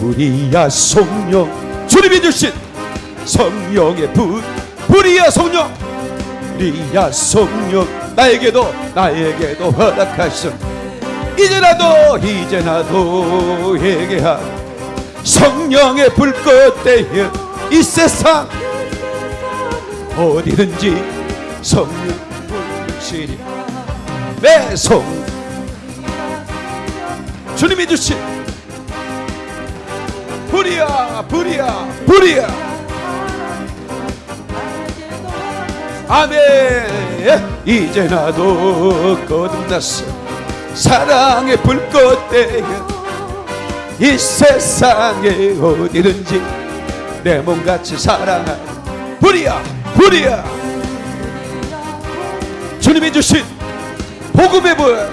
불이야 성령. 주님이 주신. 성령의 불 불이야 성령. 불이야 성령. 나에게도 나에게도 허락하신 이제라도 이제라도 회개한 성령의 불꽃 대에 이 세상 어디든지 성령 불시리 내성. 주님이 주신 불이야 불이야 불이야. 아멘. 이제 나도 거듭났어. 사랑의 불꽃 대에 이 세상에 어디든지 내 몸같이 사랑할 불이야 불이야. 주님이 주신 복음의 불.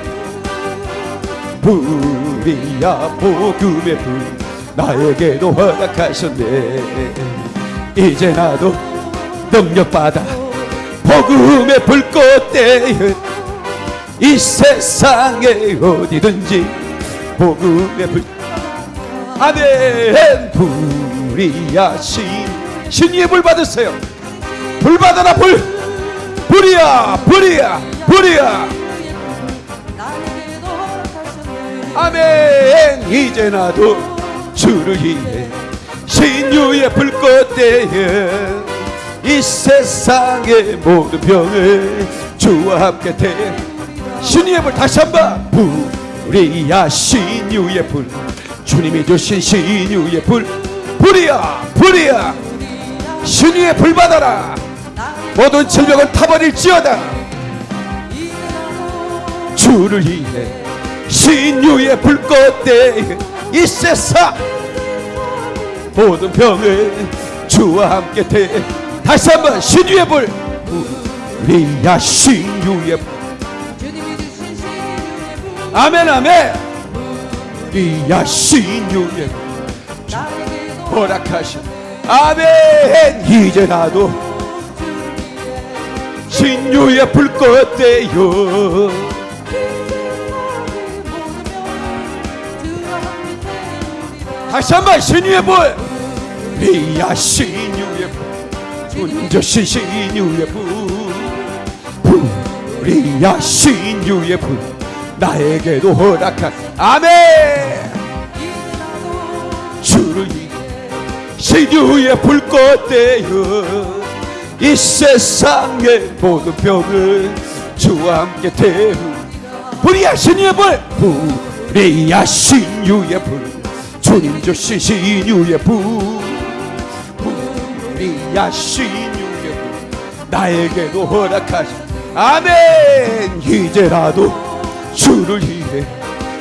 불이야 복음의 불 나에게도 허락하셨네. 이제 나도 능력받아 복음의 불꽃 대에 이 세상에 어디든지 복음의 불 아멘. 불이야 신 신의 불 받으세요. 불 받아라 불. 불이야 불이야 불이야. 아멘. 이제 나도 주를 위해 신유의 불꽃 대에 이 세상의 모든 병을 주와 함께 대. 신유의 불 다시 한번. 불이야 신유의 불. 주님이 주신 신유의 불. 불이야 불이야. 신유의 불 받아라. 모든 질병을 타버릴지어다. 주를 위해 신유의 불꽃 대에 이 세상 모든 병을 주와 함께 대. 다시 한번 신유의 불. 우리야 신유의 불. 아멘 아멘. 우리야 신유의 불. 허락하신 아멘. 이제 나도 신유의 불꽃 대요 다시 한번 신유의 불 리야 신유의 불 주신 신유의 불 리야 신유의 불 나에게도 허락한 아멘. 주를 신유의 불꽃 대여 이 세상의 모든 병을 주와 함께 태우. 불이야 신유의 불 불이야 신유의 불 주님 주신 신유의 불 불이야 신유의 불 나에게도 허락하신 아멘. 이제라도 주를 위해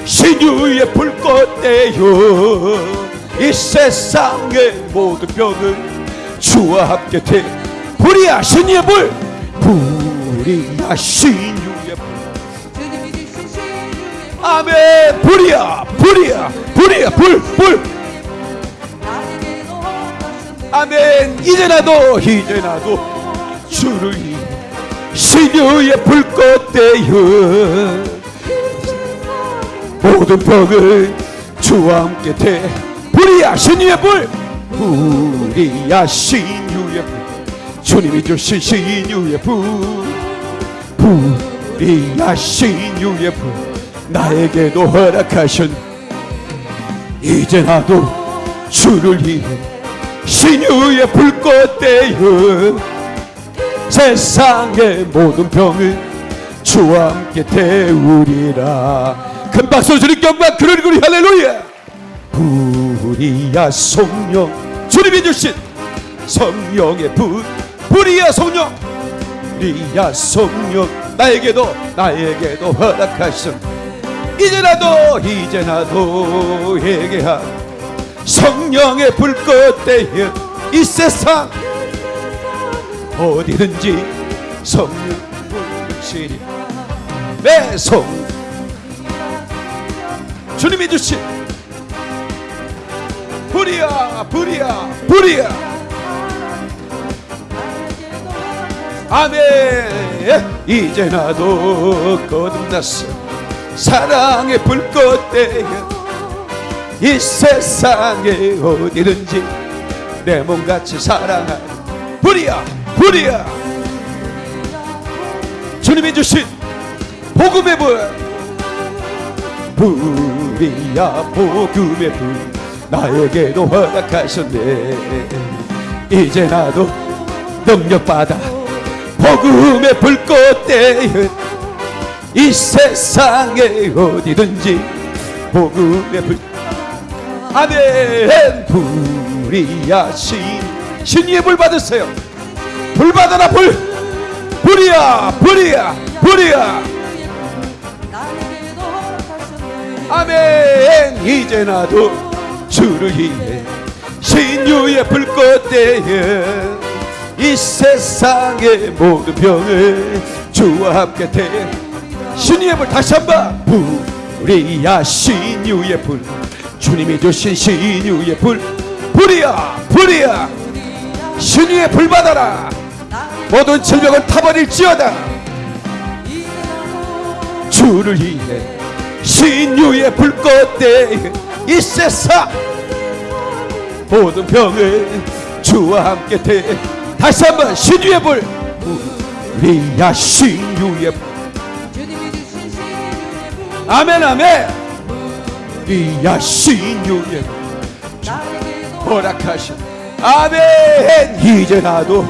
신유의 불꽃 대여 이 세상의 모든 병을 주와 함께 태 불이야 신유의 불 불이야 신유의 불 아멘. 불이야 불이야 불이야 불불. 아멘. 이제 나도 이제 나도 주를 신유의 불꽃 대여 모든 병을 주와 함께 대. 불이야 신유의 불. 불이야 신유의 불. 주님이 주신 신유의 불. 불이야 신유의 불 나에게도 허락하신 이제 나도 주를 위해 신유의 불꽃 대여 세상의 모든 병을 주와 함께 태우리라. 큰 박수 주님 경박 그러리 그리 할렐루야. 불이야 성령 주님이 주신 성령의 불 불이야 성령. 불이야 성령 나에게도 나에게도 허락하신 이제 나도 이제 나도 회개한 성령의 불꽃 대여 이 세상 어디든지 성령 불시리 내성 주님이 주신 불이야 불이야 불이야. 아멘. 이제 나도 거듭났어 사랑의 불꽃 대여 이 세상에 어디든지 내 몸같이 사랑하는 불이야 불이야. 주님이 주신 복음의 불. 불이야 복음의 불. 나에게도 허락하셨네. 이제 나도 능력받아 복음의 불꽃대에 이 세상에 어디든지 복음의 불. 아멘. 불이야 신 신의 불 받으세요. 불 받아라 불. 불이야 불이야 불이야. 아멘. 이제 나도 주를 위해 신유의 불꽃대에 이 세상의 모든 병을 주와 함께 대 신유의 불 다시 한번. 불이야 신유의 불. 주님이 주신 신유의 불. 불이야 불이야. 신유의 불 받아라. 모든 질병은 타버릴지어다. 주를 위해 신유의 불꽃대. 이 세상 모든 병을 주와 함께 대. 다시 한번 신유의 불 우리야 신유의 불 아멘 아멘. 신유의 불 허락하신 아멘. 이제 나도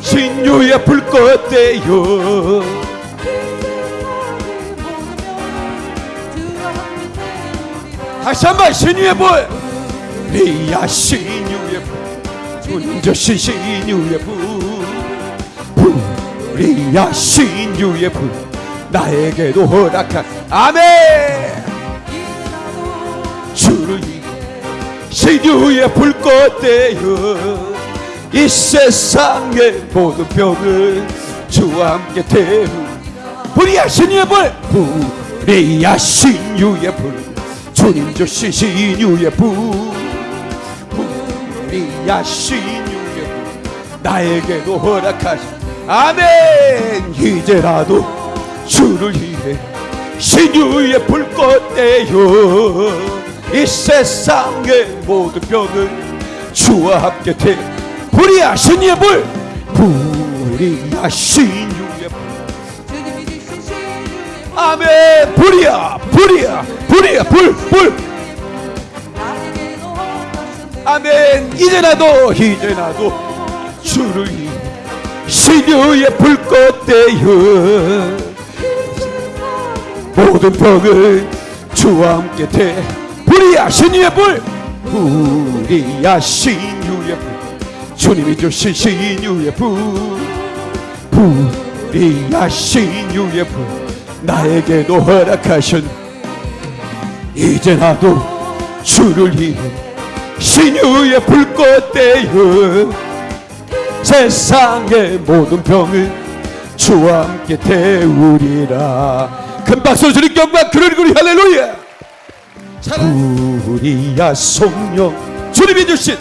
신유의 불꽃대요. 다시 한번 신유의 불. 리야 신유의 불. 운저신 신유의 불. 불이야 신유의 불 나에게도 허락한 아멘. 주를 위해 신유의 불꽃대여 이 세상의 모든 병을 주와 함께 태우. 불이야 신유의 불. 불이야 신유의 불. 주님 주신 신유의 불. 불이야 신유의 불. 나에게도 허락하신 아멘. 이제라도 주를 위해 신유의 불꽃대요. 이 세상의 모든 병을 주와 함께 태 불이야 신유의 불 불이야 신유의 불 아멘. 불이야 불이야 불이야. 불불. 아멘. 이제 나도 이제 나도 주를 위해 신유의 불꽃대요 모든 병을 주와 함께 대. 불이야 신유의 불 불이야 신유의 불. 주님이 주신 신유의 불 불이야 신유의 불. 나에게도 허락하신 이제 나도 주를 위해 신유의 불꽃대요 세상의 모든 병을 주와 함께 태우리라 큰 박수 주님 경박 그러리 그리 할렐루야. 불이야 성령. 주님이 주신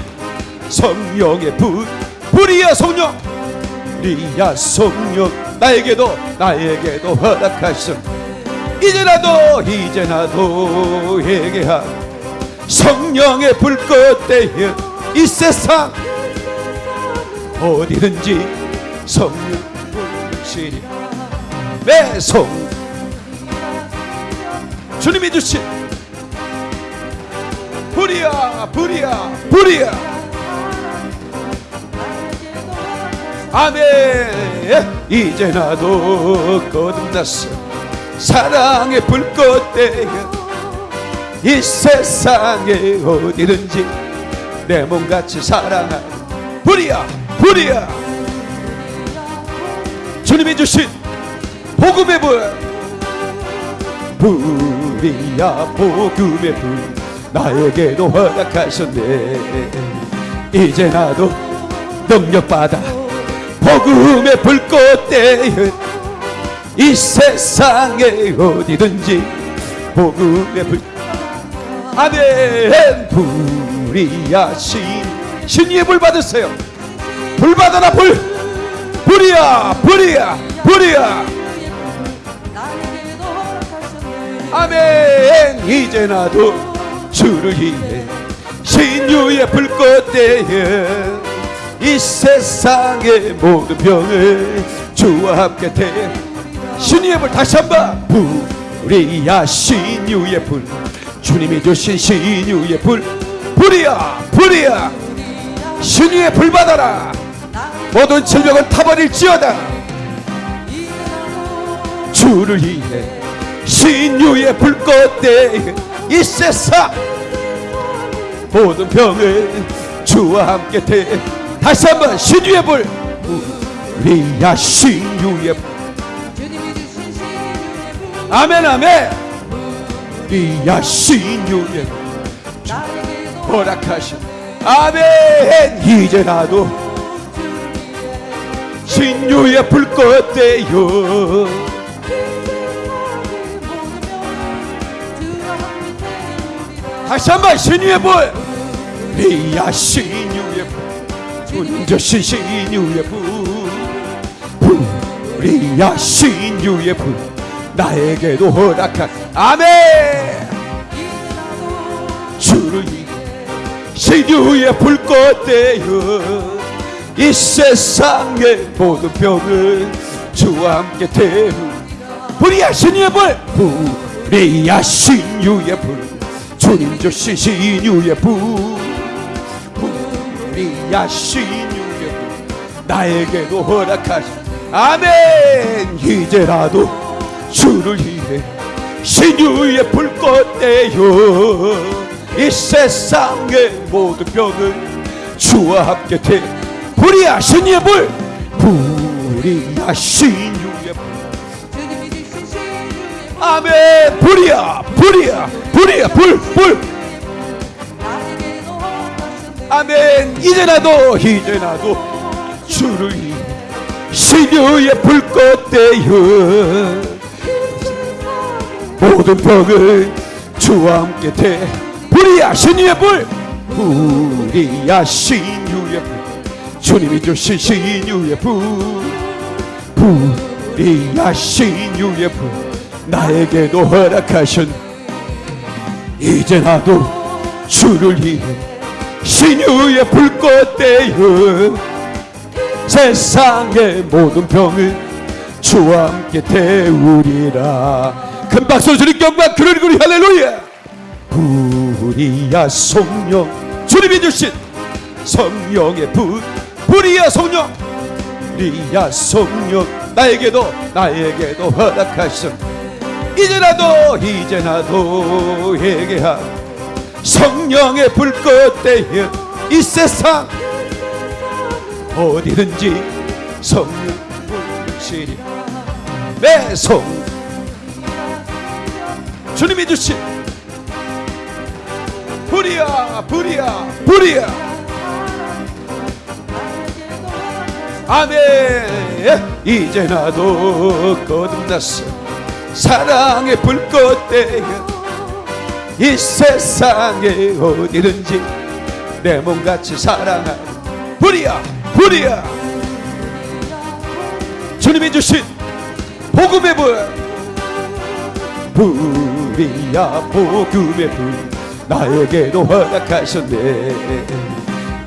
성령의 불 불이야 성령. 불이야 성령. 나에게도 나에게도 허락하신 이제 나도 이제 나도 회개한 성령의 불꽃대에 이 세상 어디든지 성령 불시리 내성 주님이 주신 불이야 불이야 불이야. 아멘. 이제 나도 거듭났어. 사랑의 불꽃대에 이 세상에 어디든지 내 몸같이 사랑하는 불이야 불이야. 주님이 주신 복음의 불 불이야 복음의 불 나에게도 허락하셨네. 이제 나도 능력받아 복음의 불꽃대에 이 세상에 어디든지 복음의 불. 아멘. 불이야 신 신의 불 받으세요. 불 받아라 불. 불이야 불이야 불이야 아멘. 이제 나도 주를 위해 신유의 불꽃 대에 이 세상의 모든 병을 주와 함께 대 신유의 불 다시 한번. 불이야 신유의 불. 주님이 주신 신유의 불. 불이야 불이야. 신유의 불 받아라. 모든 질병은 타버릴지어다. 주를 위해 신유의 불꽃 대에 이 세상 모든 병을 주와 함께 대. 다시 한번 신유의 불. 우리야 신유의 불. 아멘 아멘. 우리야 신유의 불. 허락하신 아멘. 이제 나도 신유의 불꽃 대요 다시 한번 신유의 불. 우리야 신유의 불. 주신 신유의 불. 우리야 신유의 불. 나에게도 허락한. 아멘. 주를 신유의 불꽃 되어 이 세상의 모든 병을 주와 함께 태우. 불이야 신유의 불. 불이야 신유의 불 주님 주신 신유의 불 불이야 신유의 불 나에게도 허락하신 아멘! 이제라도 주를 위해 신유의 불꽃 되어 이 세상의 모든 병을 주와 함께 태 불이야 신유의 불 불이야 신유 아멘. 불이야 불이야 불이야. 불불. 아멘. 이제 나도 이제 나도 주를 신유의 불꽃 되어 모든 병을 주와 함께 대. 불이야 신유의 불. 불이야 신유의 불. 주님이 주신 신유의 불. 불이야 신유의 불 나에게도 허락하신 이제 나도 주를 위해 신유의 불꽃 되어 세상의 모든 병을 주와 함께 태우리라. 큰 박수 주님께 영광 그러리 그리 할렐루야. 불이야 성령 주님이 주신 성령의 불 불이야 성령. 불이야 성령 나에게도 나에게도 허락하신 이제 나도 이제 나도 얘기한 성령의 불꽃 대여 이 세상 어디든지 성령 불시리 내성 주님이 주신 불이야 불이야 불이야. 아멘. 이제 나도 거듭났어 사랑의 불꽃 대여 이 세상에 어디든지 내 몸같이 사랑하는 불이야 불이야. 주님이 주신 복음의 불. 불이야 복음의 불. 나에게도 허락하셨네.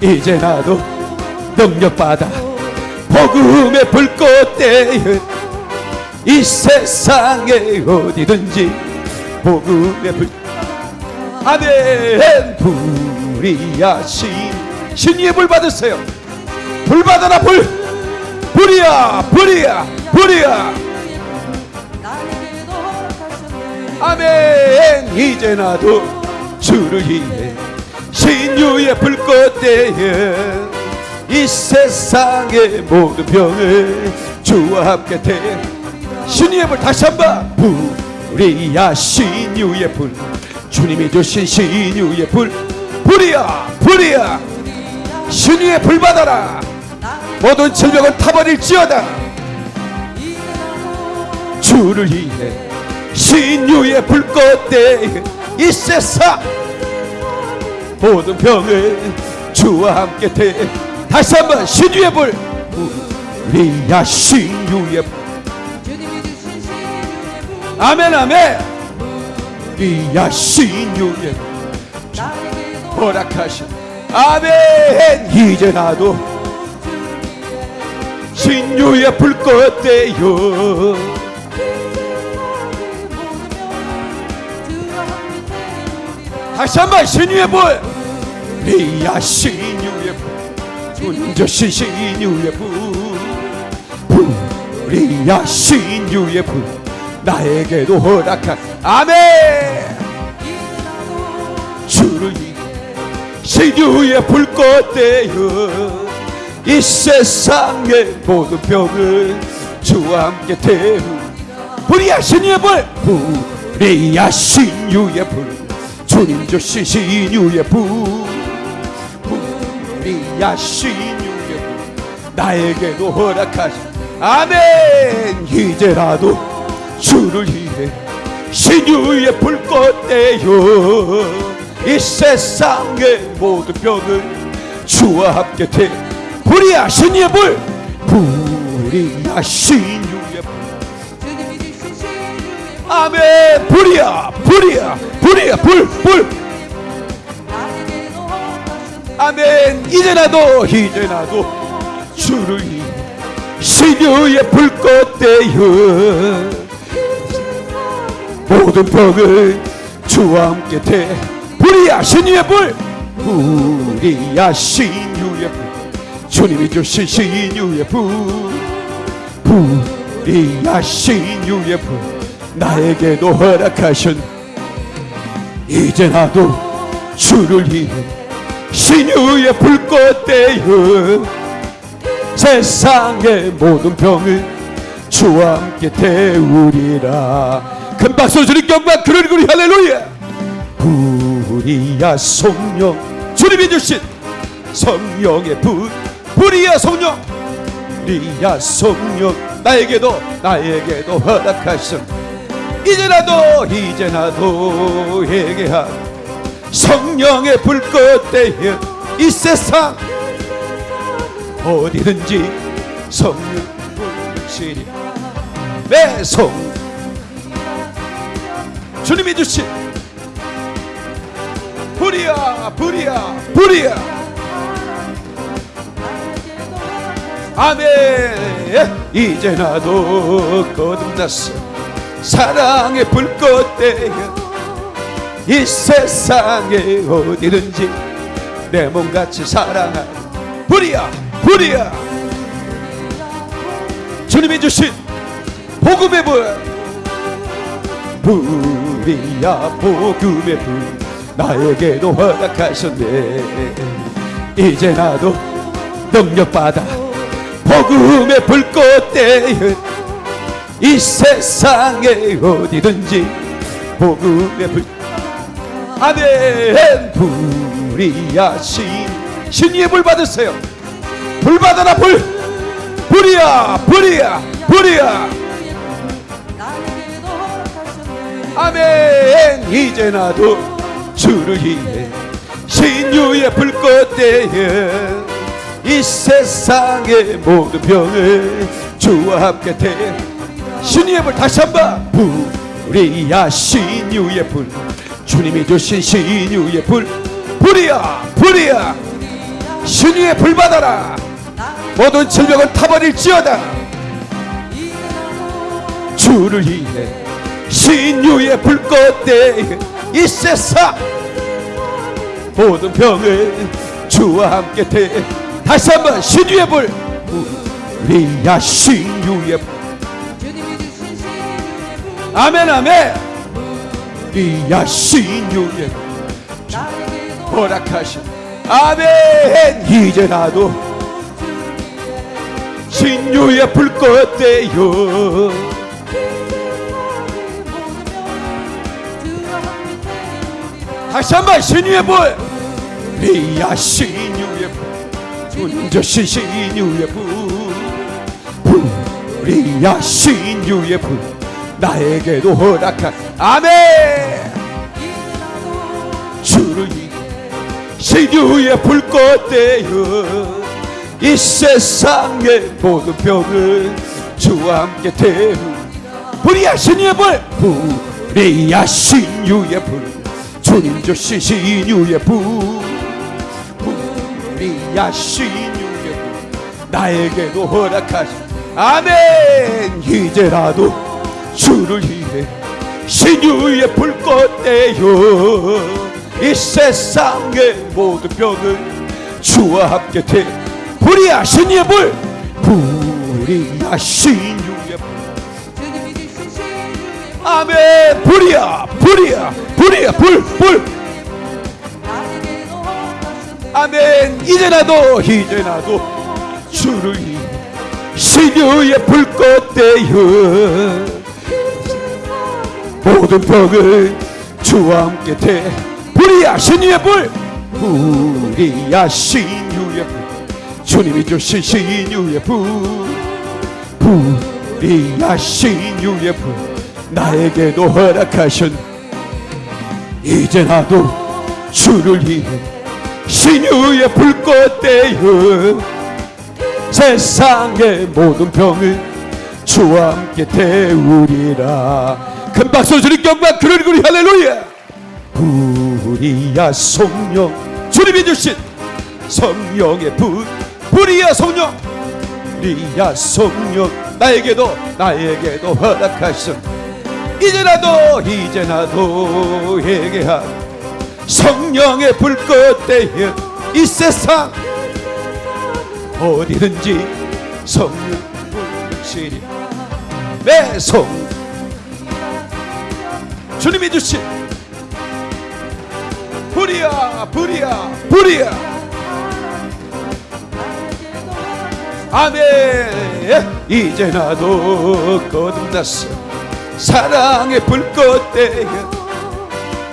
이제 나도 능력받아 복음의 불꽃 대여 이 세상에 어디든지 복음의 불. 아멘. 불이야 신 신의 불 받으세요. 불 받아라 불. 불이야 불이야 불이야. 아멘. 이제 나도 주를 위해 신유의 불꽃 대에 이 세상의 모든 병을 주와 함께 대 신유의 불 다시 한번. 불이야 신유의 불. 주님이 주신 신유의 불. 불이야 불이야. 신유의 불 받아라. 모든 질병은 타버릴지어다. 주를 위해 신유의 불꽃 대 이 세상 모든 병을 주와 함께 대. 다시 한번 신유의 불. 우리야 신유의 불 아멘 아멘. 유의 나에게도 허락하신 아멘. 이제 나도 신유의 불꽃 되요. 다시 한번 신유의 불. 리야 신유의 불. 운저신 신유의 불. 불이야 신유의 불 나에게도 허락한 아멘. 주를 신유의 불꽃 되어 이 세상의 모든 병을 주와 함께 태우. 불이야 신유의 불 불이야 신유의 불 주님 주신 신유의 불 불이야 신유의 불 나에게도 허락하신 아멘. 이제라도 주를 위해 신유의 불꽃 되어 이 세상의 모든 병을 주와 함께 태 불이야 신유의 불 불이야 신유의 불 아멘. 불이야 불이야 불이야 불불. 아멘. 이제라도 이제라도 주를 위해 신유의 불꽃 되어 모든 병을 주와 함께 태 불이야 신유의 불 불이야 신유의 불 주님이 주신 신유의 불 불이야 신유의 불 나에게도 허락하신 이제 나도 주를 위해 신유의 불꽃 되어 세상의 모든 병을 주와 함께 태우리라 큰 박수 주님 경박 그러리 그리 할렐루야. 불이야 성령 주님이 주신 성령의 불 불이야 성령. 리야 성령 나에게도 나에게도 허락하신 이제라도 이제나도 회개한 성령의 불꽃 대여 이 세상 어디든지 성령 불시리 매성 주님이 주신 불이야 불이야 불이야. 아멘. 이제 나도 거듭났어. 사랑의 불꽃 대여 이 세상에 어디든지 내 몸같이 사랑한 불이야 불이야. 주님이 주신 복음의 불 불 이야 복음의 불. 나에게도 허락하셨네. 이제 나도 능력받아 복음의 불꽃 대여 이 세상에 어디든지 복음의 불. 아멘. 불이야 신 신이의 불 받으세요. 불 받아라 불. 불이야 불이야 불이야 아멘. 이제 나도 주를 위해 신유의 불꽃 대여 이 세상의 모든 병을 주와 함께 태. 신유의 불 다시 한번. 불이야 신유의 불. 주님이 주신 신유의 불. 불이야 불이야. 신유의 불 받아라. 모든 질병을 타버릴지어다. 주를 위해 신유의 불꽃 대이 세상 모든 병을 주와 함께 태 다시 한번 신유의 불. 우리야 신유의 불. 아멘 아멘. 우리야 신유의 불. 허락하신 아멘. 이제 나도 신유의 불꽃 대요 다시 한번 신유의 불. 리야 신유의 불. 운저신 신유의 불. 불이야 신유의 불. 나에게도 허락한 아멘. 주를 신유의 불꽃 되어 이 세상의 모든 병을 주와 함께 태우. 불이야 신유의 불. 우리야 신유의 불 주님 주신 신유의 불 우리야 신유의 불 나에게도 허락하시 아멘. 이제라도 주를 위해 신유의 불 껐대요. 이 세상의 모든 병을 주와 함께 돼 불이야 신유의 불 불이야 신유 아멘. 불이야 불이야 불이야. 불불. 아멘. 이제 나도 이제 나도 주를 신유의 불 껐대요 모든 병을 주와 함께 대. 불이야 신유의 불. 불이야 신유의 불. 주님이 주신 신유의 불. 불이야 신유의 불 나에게도 허락하신 이제 나도 주를 위해 신유의 불 껐대요 세상의 모든 병을 주와 함께 태우리라. 큰 박수 주님 경박 그러리 그리 할렐루야. 불이야 성령 주님이 주신 성령의 불 불이야 성령. 불이야 성령 나에게도 나에게도 허락하신 이제 나도 이제 나도 얘기한 성령의 불 껐대요 이 세상 어디든지 성령 불시리 내성 주님이 주신 불이야 불이야 불이야. 아멘. 이제 나도 거듭났어 사랑의 불 껐대요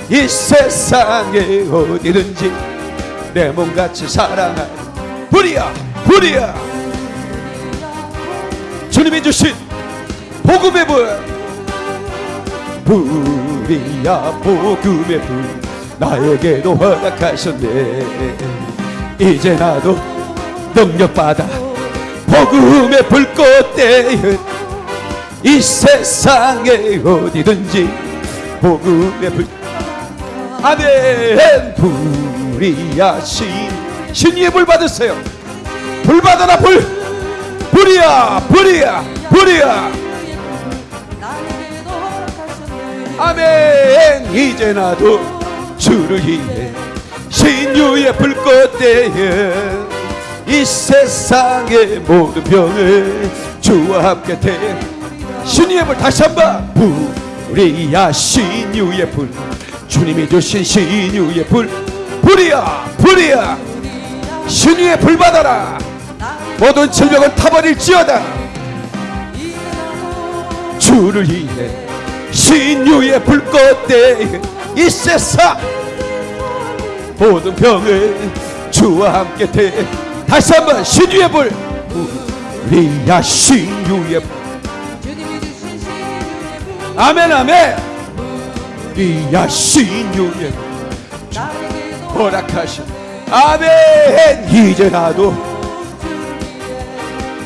이 세상에 어디든지 내 몸같이 사랑하는 불이야 불이야. 주님이 주신 복음의 불 불이야 복음의 불. 나에게도 허락하셨네. 이제 나도 능력받아 복음의 불 껐대 이 세상에 어디든지 복음의 불. 아멘. 불이야 신 신의 불 받으세요. 불 받아라 불. 불이야 불이야 불이야. 아멘. 이제 나도 주를 위해 신유의 불 껐대요 이 세상의 모든 병을 주와 함께 대 신유의 불 다시 한번. 불이야 신유의 불. 주님이 주신 신유의 불. 불이야 불이야. 신유의 불 받아라. 모든 질병을 타버릴지어다. 주를 위해 신유의 불 껐대 이 세상 모든 병을 주와 함께 대. 다시 한번 신유의 불. 우리야 신유의 불 아멘 아멘. 불 나에게도 허락하신 아멘. 이제 나도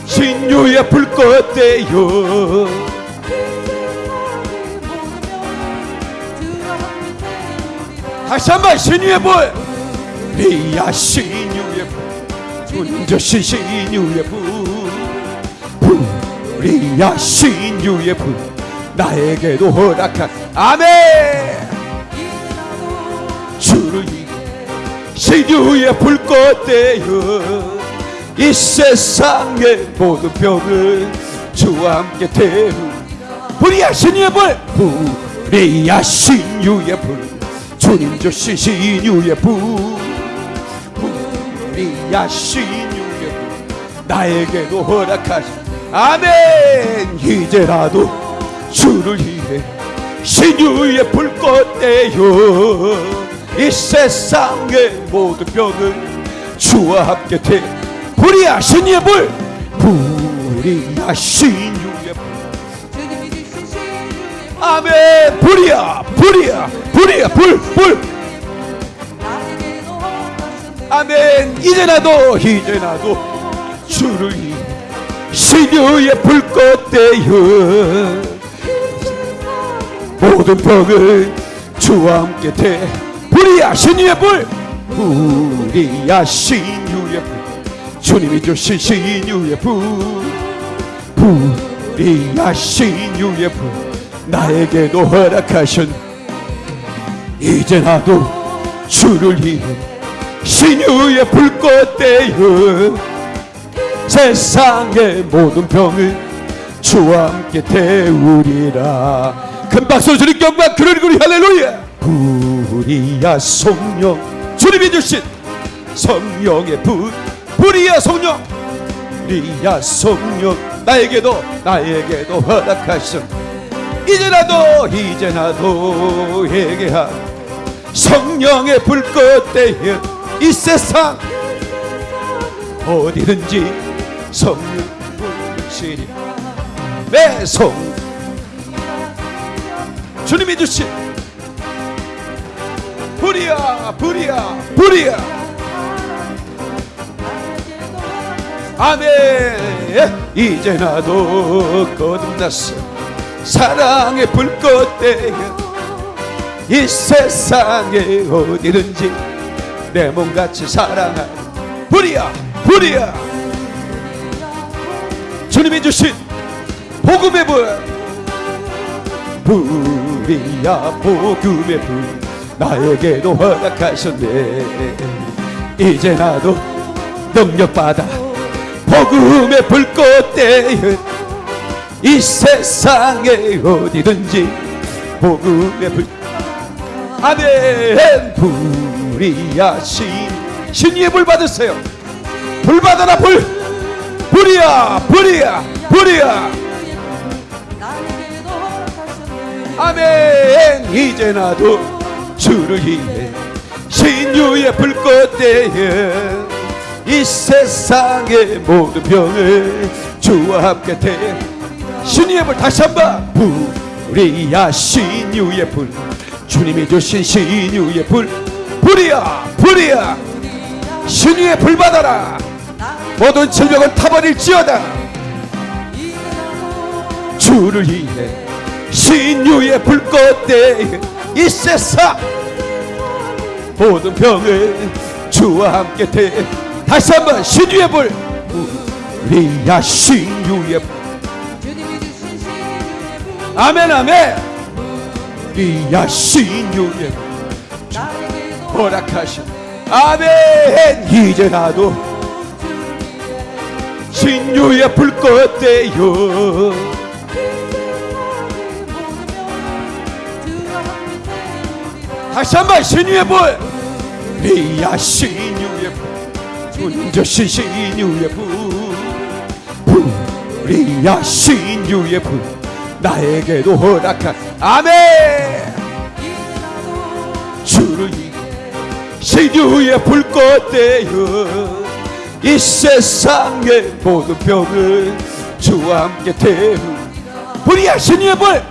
신유의 불 껐대요. 다시 한번 신유의 불. 리야 신유의 불. 운저신 신유의 불. 불이야 신유의 불 나에게도 허락한 아멘. 주를 신유의 불 껐대요 이 세상의 모든 병을 주와 함께 태우. 불이야 신유의 불 불이야 신유의 불 주님 주신 신유의 불 불이야 신유의 불 나에게도 허락하신 아멘. 이제라도 주를 위해 신유의 불 껐대요. 이 세상의 모든 병을 주와 함께 태 불이야 신유의 불 불이야 신유의 불. 아멘. 불이야 불이야 불이야. 불불. 아멘. 이제 나도 이제 나도 주를 위해 신유의 불 껐대요 모든 병을 주와 함께 대. 불이야 신유의 불 불이야 신유의 불 주님이 주신 신유의 불 불이야 신유의 불 나에게도 허락하신 이제 나도 주를 위해 신유의 불꽃 되어 세상의 모든 병을 주와 함께 태우리라 큰 박수 주님 경박 그러리 그리 할렐루야. 불이야 성령. 주님이 주신 성령의 불 불이야 성령. 불이야 성령. 나에게도 나에게도 허락하신 이제 나도 이제 나도 회개한 성령의 불꽃 되어 이 세상 어디든지 성령 불꽃이니 내성 주님이 주신 불이야 불이야 불이야. 아멘. 이제 나도 거듭났어. 사랑의 불꽃 되어 이 세상에 어디든지 내 몸같이 사랑하는 불이야 불이야. 주님이 주신 복음의 불. 불 이야 복음의 불. 나에게도 허락하셨네. 이제 나도 능력받아 복음의 불꽃 대여 이 세상에 어디든지 복음의 불. 아멘. 불이야 신. 신의 불 받으세요. 불 받아라 불. 불이야 불이야 불이야 아멘. 이제 나도 주를 위해 신유의 불꽃 대여 이 세상의 모든 병을 주와 함께 대. 신유의 불 다시 한번. 불이야 신유의 불. 주님이 주신 신유의 불. 불이야 불이야. 신유의 불 받아라. 모든 질병은 타버릴지어다. 주를 위해 신유의 불꽃 대 이 세상 모든 병을 주와 함께 대. 다시 한번 신유의 불. 우리야 신유의 불. 아멘 아멘. 우리야 신유의 불. 허락하신 아멘. 이제 나도 신유의 불꽃 대요 다시 한번 신유의 불 리야 신유의 불 주신 신유의 불 불이야 신유의 불 나에게도 허락한 아멘! 주를 신유의 불꽃 되어 이 세상의 모든 병을 주와 함께 태우 불이야 신유의 불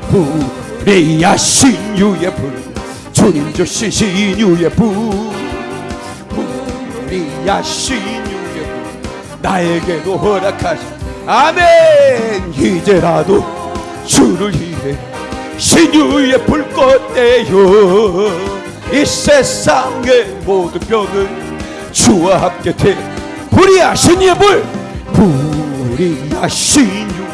불이야 신유의 불 주님 주신 신유의 불 불이야 신유의 불 나에게도 허락하신 아멘. 이제라도 주를 위해 신유의 불꽃 되어 이 세상의 모든 병을 주와 함께 태 불이야 신유의 불. 불이야 신유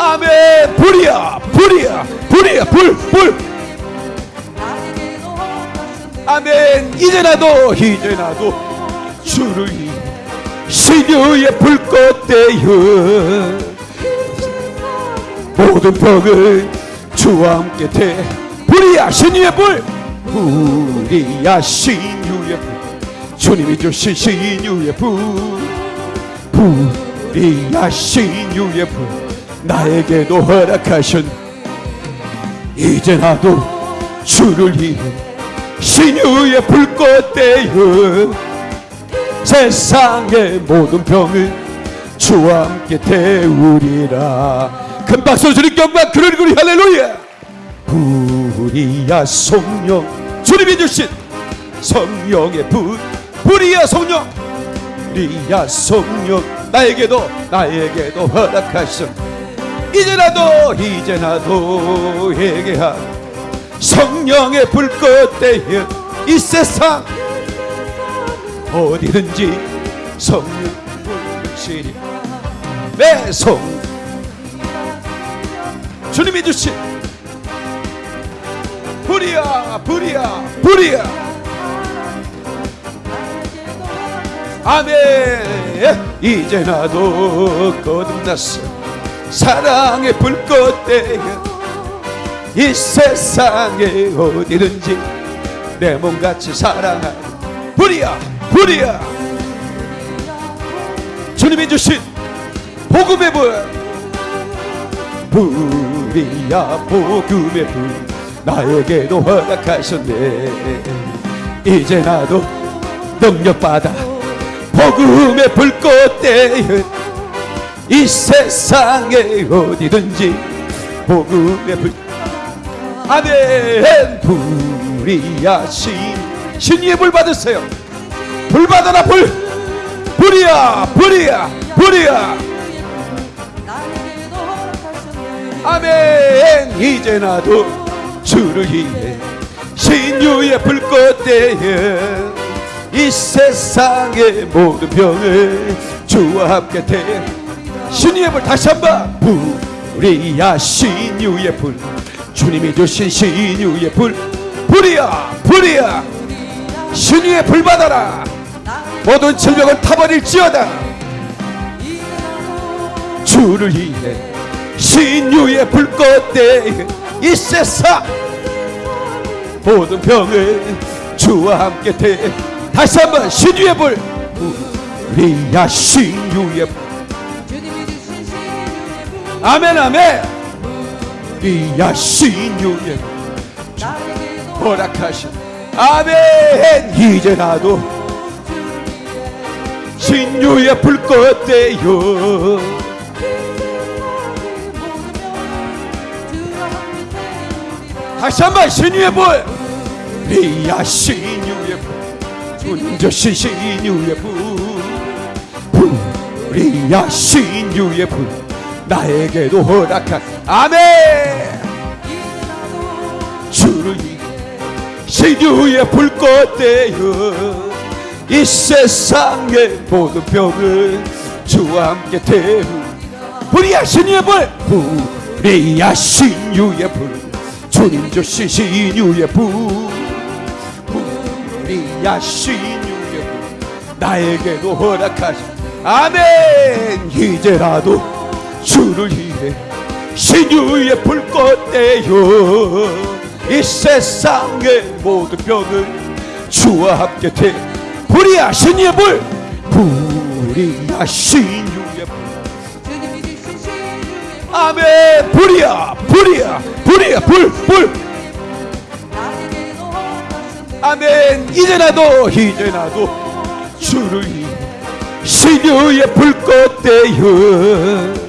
아멘. 불이야 불이야 불이야. 불불. 아멘. 이제 나도 이제 나도 주를 신유의 불꽃 되어 모든 병을 주와 함께 태 불이야 신유의 불. 불이야 신유의 불. 주님이 주신 신유의 불. 불이야 신유의 불 나에게도 허락하신 이제 나도 주를 위해 신유의 불꽃 되어 세상의 모든 병을 주와 함께 태우리라. 큰 박수 주님 경박 그러리 그리 할렐루야. 불이야 성령 주님이 주신 성령의 불 불이야 성령. 불이야 성령 나에게도 나에게도 허락하신 이제라도 이제라도 회개하고 성령의 불꽃 대여 이 세상 어디든지 성령 불시리 매송. 주님이 주신 불이야 불이야 불이야. 아멘. 이제 나도 거듭났어 사랑의 불꽃 대여 이 세상에 어디든지 내 몸같이 사랑하는 불이야 불이야. 주님이 주신 복음의 불 불이야 복음의 불. 나에게도 허락하셨네. 이제 나도 능력받아 복음의 불꽃 대여 이 세상에 어디든지 복음의 불. 아멘. 불이야 신 신의 불 받으세요. 불 받아라 불. 불이야 불이야 불이야. 아멘. 이제 나도 주를 위해 신유의 불꽃 대여 이 세상의 모든 병을 주와 함께 대 신유의 불 다시 한번. 불이야 신유의 불. 주님이 주신 신유의 불. 불이야 불이야 신유의 불 받아라. 모든 질병을 타버릴지어다. 주를 위해 신유의 불꽃 대 이 세상. 모든 병을 주와 함께 대. 다시 한번 신유의 불. 우리야 신유의 불 아멘 아멘. 우리야 신유의 불 나에게도 허락하신 아멘. 이제 나도 신유의 불꽃 대요. 다시 한번 신유의 불. 리야 신유의 불. 운저신 신유의 불. 불이야 신유의 불 나에게도 허락한 아멘. 주를 신유의 불꽃 대여 이 세상의 모든 병을 주와 함께 태우. 불이야 신유의 불 불이야 신유의 불 주님 주신 신유의 불 불이야 신유의 불 나에게도 허락하시 아멘. 이제라도 주를 위해 신유의 불꽃 대여 이 세상의 모든 병을 주와 함께 태 불이야 신유의 불 불이야 신유의 불. 아멘. 불이야 불이야 불이야. 불불. 아멘. 이제 나도 이제 나도 주를 위해 신유의 불꽃 대여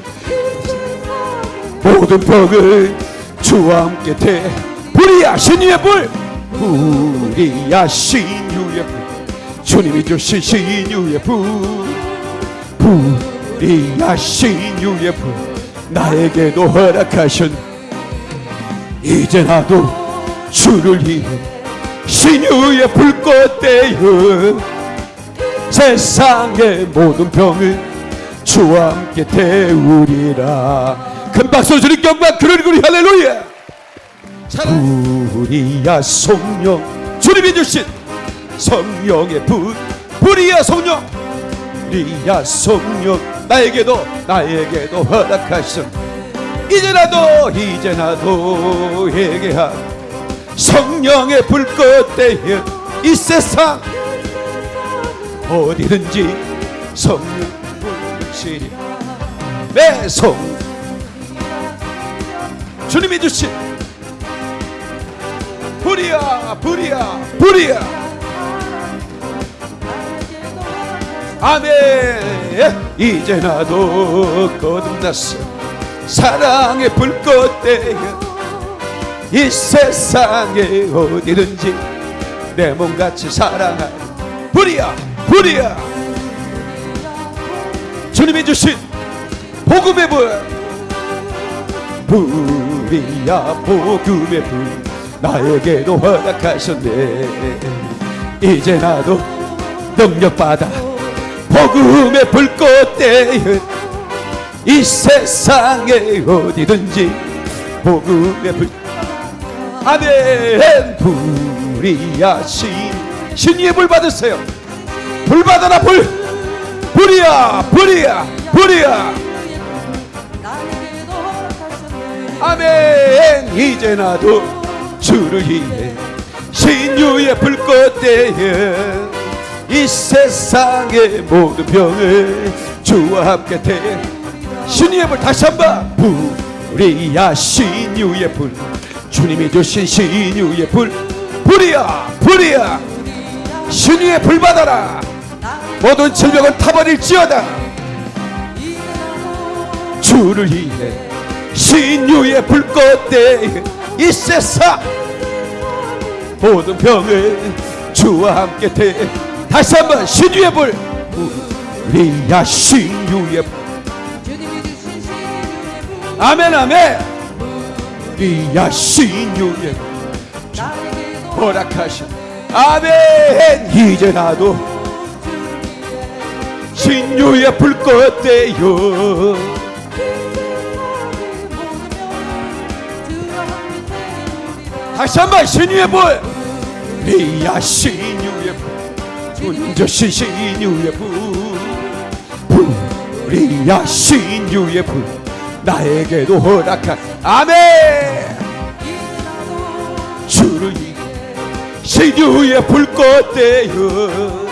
모든 병을 주와 함께 대. 불이야 신유의 불 불이야 신유의 불 주님이 주신 신유의 불 불이야 신유의 불 나에게도 허락하신 이제 나도 주를 위해 신유의 불꽃 대여 세상의 모든 병을 주와 함께 태우리라 큰 박수 주님 경방 그러리 그리 할렐루야. 불이야 성령. 주님이 주신 성령의 불 불이야 성령. 불이야 성령. 나에게도 나에게도 허락하신 이제 나도 이제 나도 회개하 성령의 불꽃 대여 이 세상 어디든지 성령 불시리 매송 주님이 주신 불이야 불이야 불이야. 아멘. 이제 나도 거듭났어. 사랑의 불꽃 대여 이 세상에 어디든지 내 몸같이 사랑하는 불이야 불이야. 주님이 주신 복음의 불 불 이야 복음의 불 나에게도 허락하셨네. 이제 나도 능력받아 복음의 불꽃대에 이 세상에 어디든지 복음의 불 아멘. 불이야 신 신위의 불 받으세요. 불 받아라 불. 불이야 불이야 불이야 아멘. 이제 나도 주를 위해 신유의 불꽃대에 이 세상의 모든 병을 주와 함께 대. 신유의 불 다시 한번 불이야. 신유의 불 주님이 주신 신유의 불. 불이야 불이야. 신유의 불 받아라. 모든 질병은 타버릴지어다. 주를 위해 신유의 불꽃대. 이 세상 모든 병을 주와 함께 대. 다시 한번 신유의 불. 우리야 신유의 불. 아멘 아멘. 우리야 신유의 불. 허락하신. 아멘. 이제 나도 신유의 불꽃대요 다시 한번 신유의 불 리야 신유의 불 운저신 신유의 불 불이야 신유의 불 나에게도 허락한 아멘. 주를 신유의 불꽃대여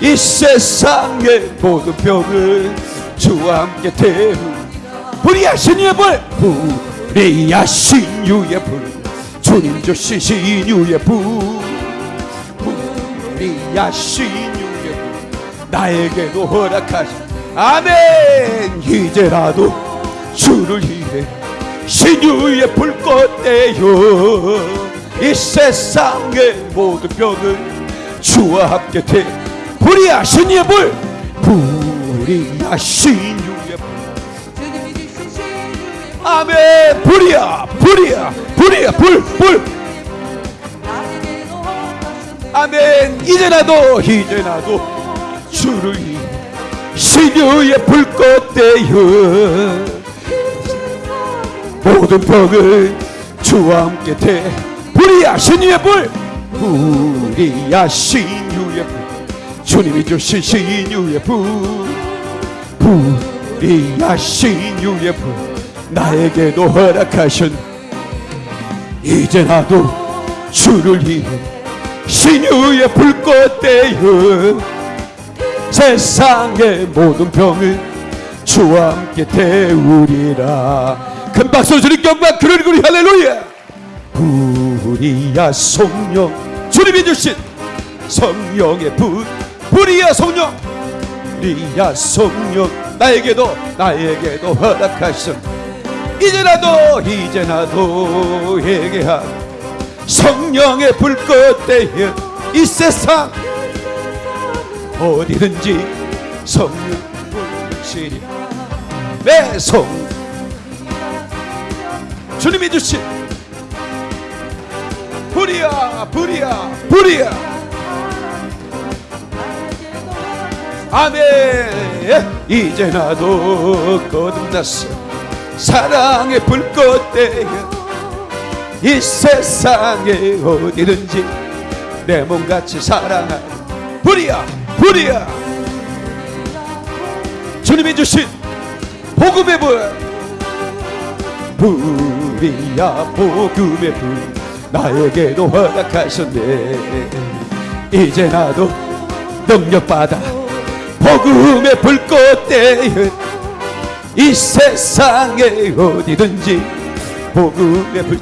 이 세상의 모든 병을 주와 함께 태우. 불이야 신유의 불 불이야 신유의 불 주님 주신 신유의 불 불이야 신유의 불 나에게도 허락하신 아멘. 이제라도 주를 위해 신유의 불꽃대여 이 세상의 모든 병을 주와 함께 태 불이야 신유의 불 불이야 신유 아멘 불이야 불이야 불이야 불불. 아멘. 이제 나도 이제 나도 주를 신유의 불꽃 대여 모든 병을 주와 함께 대. 불이야 신유의 불. 불이야 신유의 불. 주님이 주신 신유의 불. 불이야 신유의 불 나에게도 허락하신 이제 나도 주를 위해 신유의 불꽃대여 세상의 모든 병을 주와 함께 태우리라. 큰 박수 주님 경박 그러리. 할렐루야. 불이야 성령 주님이 주신 성령의 불 불이야 성령. 불이야 성령 나에게도 나에게도 허락하신 이제 나도 이제 나도 얘기한 성령의 불꽃대에 이 세상 어디든지 성령 불시리 내성. 주님이 주신 불이야 불이야 불이야. 아멘. 이제 나도 거듭났어 사랑의 불꽃대에 이 세상에 어디든지 내 몸같이 사랑하는 불이야 불이야. 주님이 주신 복음의 불 불이야 복음의 불. 나에게도 허락하셨네. 이제 나도 능력받아 복음의 불꽃대에 이 세상에 어디든지 복음의 불.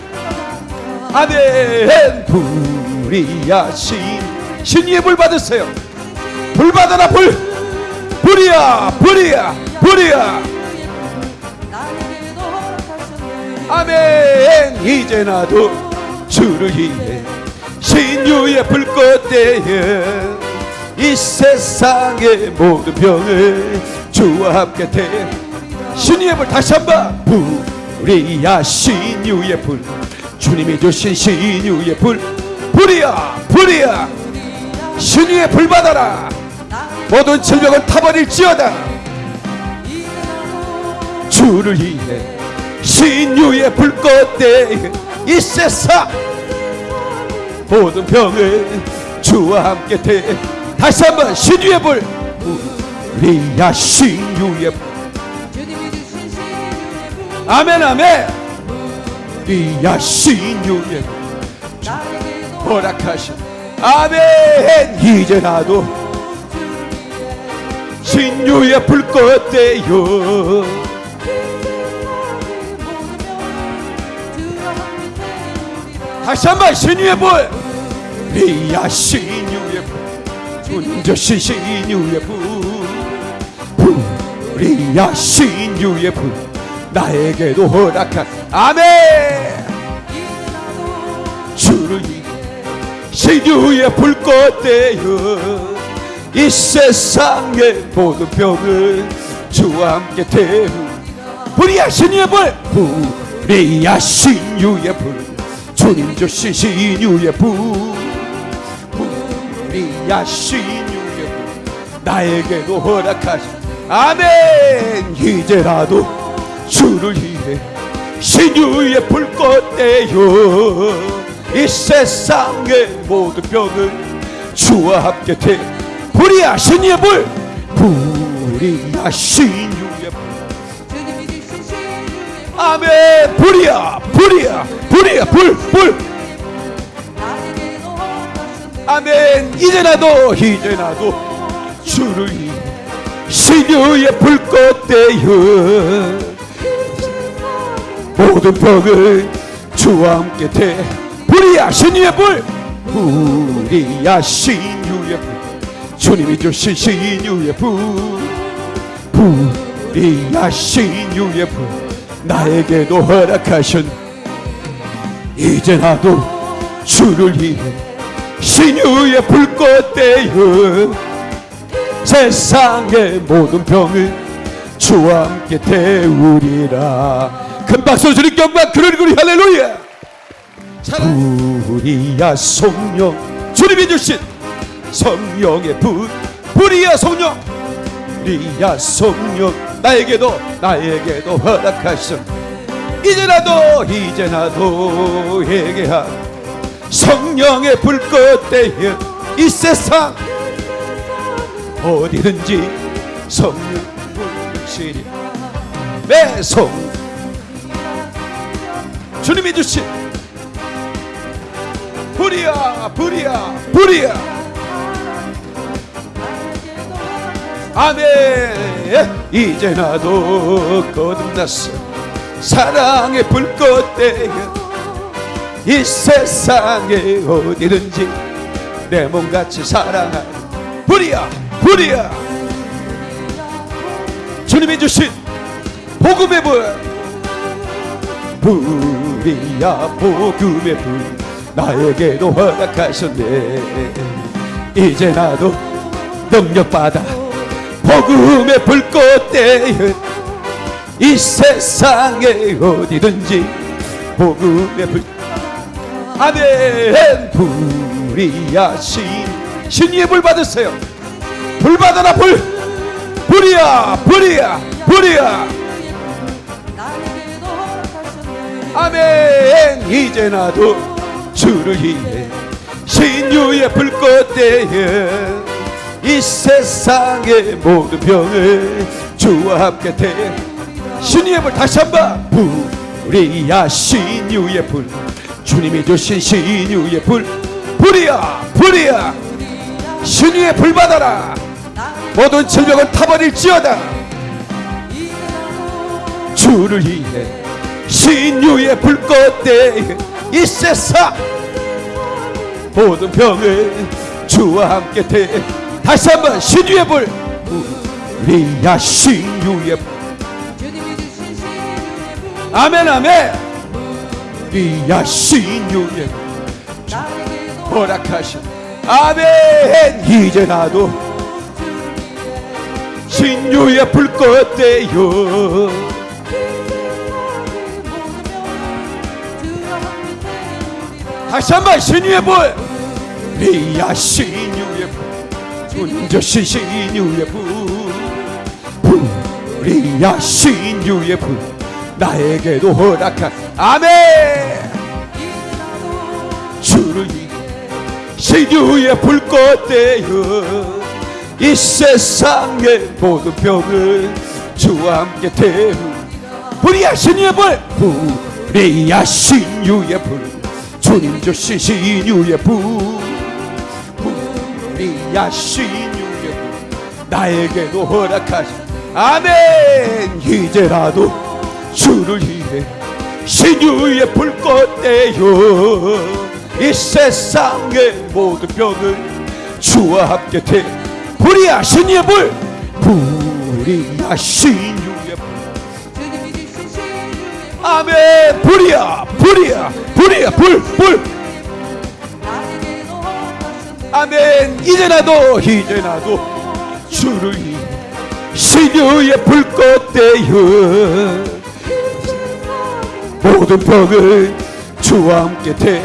아멘. 불이야 신 신의 불 받으세요. 불 받아라 불. 불이야 불이야 불이야. 아멘. 이제 나도 주를 위해 신유의 불꽃대에 이 세상의 모든 병을 주와 함께 태 신유의 불 다시 한번 불이야 신유의 불. 주님이 주신 신유의 불. 불이야 불이야. 신유의 불 받아라. 모든 질병을 타버릴지어다. 주를 위해 신유의 불꽃대. 이 세상 모든 병을 주와 함께 대. 다시 한번 신유의 불. 우리야 신유의 불 아멘 아멘. 신유의 불 나에게도 허락하신 아멘. 이제 나도 신유의 불꽃 대요. 다시 한번 신유의 불. 우리야 신유의 불. 주신 신유의 불. 우리야 신유의 불 나에게도 허락한 아멘. 주를 신유의 불꽃 되어 이 세상의 모든 병을 주와 함께 태우. 불이야 신유의 불 불이야 신유의 불 주님 주신 신유의 불 불이야 신유의 불 나에게도 허락하신 아멘. 이제라도 주를 위해 신유의 불꽃 되어 이 세상의 모든 병을 주와 함께 태 불이야 신유의 불 불이야 신유의 불. 아멘. 불이야 불이야 불이야. 불불. 아멘. 이제 나도 이제 나도 주를 위해 신유의 불꽃 되어 모든 병을 주와 함께 대. 불이야 신유의 불 불이야 신유의 불 주님이 주신 신유의 불 불이야 신유의 불 나에게도 허락하신 이제 나도 주를 위해 신유의 불꽃 되어 세상의 모든 병을 주와 함께 태우리라 큰 박수 주님 경박 그러리 그리 할렐루야. 불이야 성령. 주님이 주신 성령의 불 불이야 성령. 불이야 성령. 나에게도 나에게도 허락하신 이제 나도 이제 나도 얘기한 성령의 불꽃 대여 이 세상 어디든지 성령 불시리 매성 주님이 주신 불이야 불이야 불이야. 아멘. 이제 나도 거듭났어. 사랑의 불꽃 대여 이 세상에 어디든지 내 몸같이 사랑하는 불이야 불이야. 주님이 주신 복음의 불 불이야 복음의 불. 나에게도 허락하셨네. 이제 나도 능력받아 복음의 불꽃 대여 이 세상에 어디든지 복음의 불. 아멘. 불이야 신 신의 불 받으세요. 불 받아라 불. 불이야 불이야 불이야 아멘. 이제 나도 주를 위해 신유의 불꽃 대에 이 세상의 모든 병을 주와 함께 대. 신유의 불 다시 한번. 불이야 신유의 불. 주님이 주신 신유의 불. 불이야 불이야. 신유의 불 받아라. 모든 질병을 타버릴지어다. 주를 위해 신유의 불꽃 대 이 세상 모든 병을 주와 함께 대. 다시 한번 신유의 불. 우리야 신유의 불. 아멘 아멘. 우리야 신유의 불. 허락하신. 아멘. 이제 나도 신유의 불꽃 대요 다시 한번 신유의 불. 리야 신유의 불. 주님 주신 신유의 불. 불이야 신유의 불. 나에게도 허락한. 아멘. 주를 신유의 불꽃 되어 이 세상의 모든 병을 주와 함께 태우. 불이야 신유의 불. 불이야 신유의 불 주님 주신 신유의 불 불이야 신유의 불 나에게도 허락하신 아멘. 이제라도 주를 위해 신유의 불꽃 되어 이 세상의 모든 병을 주와 함께 태 불이야 신유의 불 불이야 신유의 아멘 불이야 불이야 불이야 불불. 아멘. 이제나도 이제나도 주를 신유의 불꽃 되어 모든 병을 주와 함께 태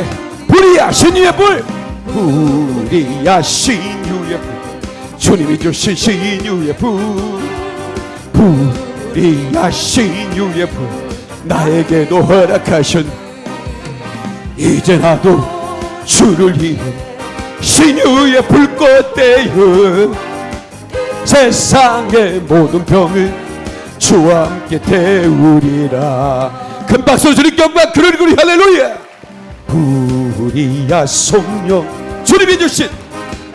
불이야 신유의 불. 불이야 신유의 불. 주님이 주신 신유의 불. 불이야 신유의 불 나에게도 허락하신 이제 나도 주를 위해 신유의 불꽃 되어 세상의 모든 병을 주와 함께 태우리라. 큰 박수 주님 경박 그러리 그리 할렐루야. 불이야 성령 주님이 주신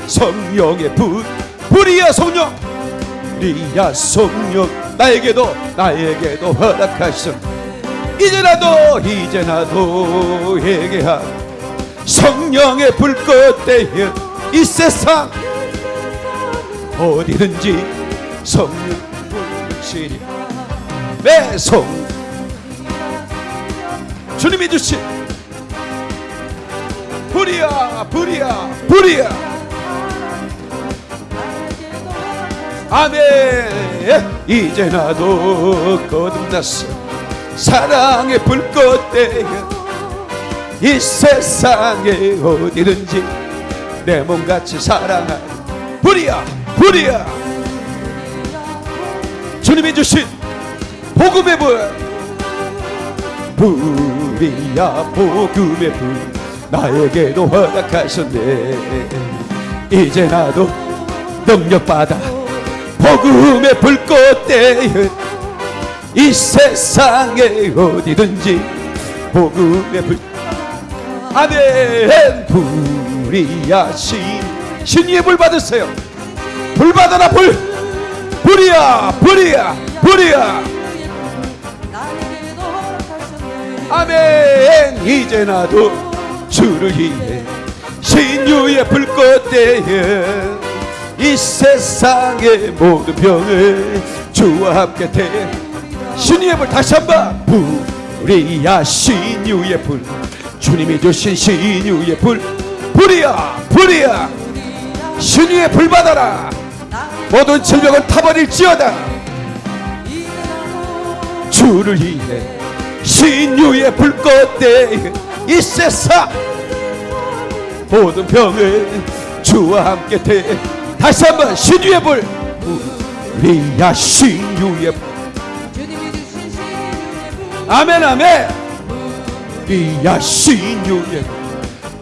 성령의 불 불이야 성령 불이야 성령 나에게도 나에게도 허락하신 이제라도 이제나도 얘기한 성령의 불꽃 되어 이 세상 어디든지 성령 불시리 내성. 주님이 주신 불이야 불이야 불이야. 아멘. 이제 나도 거듭났어 사랑의 불꽃 되어 이 세상에 어디든지 내 몸같이 사랑할 불이야 불이야. 주님이 주신 복음의 불 불이야 복음의 불 나에게도 허락하셨네. 이제 나도 능력받아 복음의 불꽃 되어 이 세상에 어디든지 복음의 불. 아멘. 불이야 신 신의 불 받으세요. 불 받아라 불. 불이야 불이야 불이야. 아멘. 이제 나도 주를 위해 신유의 불꽃 되어 이 세상의 모든 병을 주와 함께 태 신유의 불 다시 한번 불이야 신유의 불. 주님이 주신 신유의 불. 불이야 불이야. 신유의 불 받아라. 모든 질병은 타버릴지어다. 주를 위해 신유의 불꽃 대 이 세상 모든 병을 주와 함께 대. 다시 한번 신유의 불. 우리야 신유의 불 아멘 아멘. 우리야 불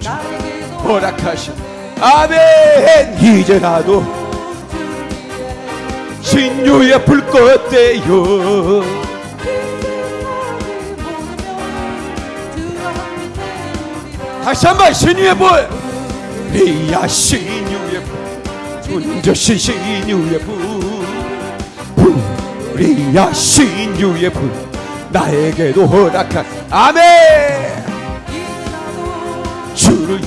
나에게도 허락하신 아멘. 이제 나도 신유의 불꽃 대요. 다시 한번 신유의 불. 리야 신유의 불. 존저신 신유의 불. 불이야 신유의 불 나에게도 허락한 아멘. 주를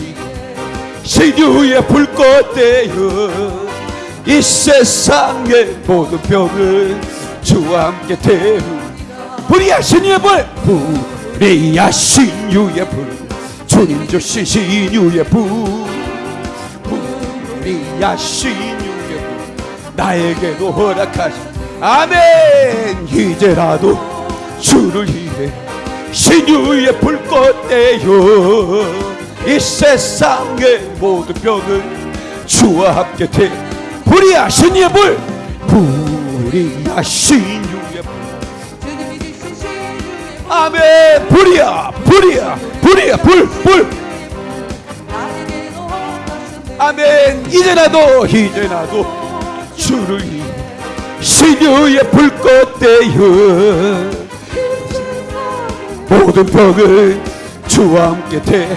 신유의 불꽃 되어 이 세상의 모든 병을 주와 함께 태우. 불이야 신유의 불 불이야 신유의 불 주님 주신 신유의 불 불이야 신유의 불 나에게도 허락하신 아멘. 이제라도 주를 위해 신유의 불꽃 되어 이 세상의 모든 병을 주와 함께 대 불이하신 이의 불 불이하신 이의 불 주님이 주신 신유의 불. 아멘. 불이야 불이야 불이야. 불불. 아멘. 이제 나도 이제 나도 주를 위해 신유의 불꽃 대여 모든 병을 주와 함께 대.